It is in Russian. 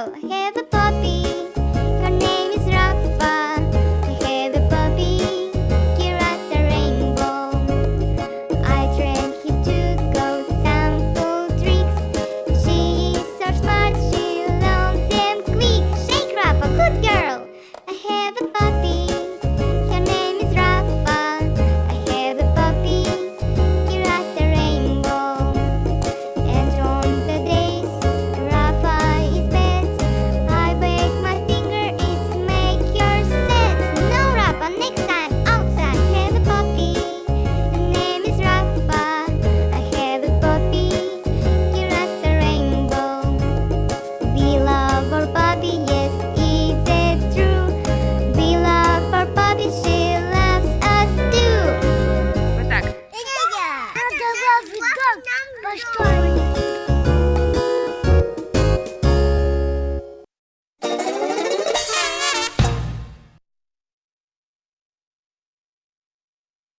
Hell. Hey. как? По?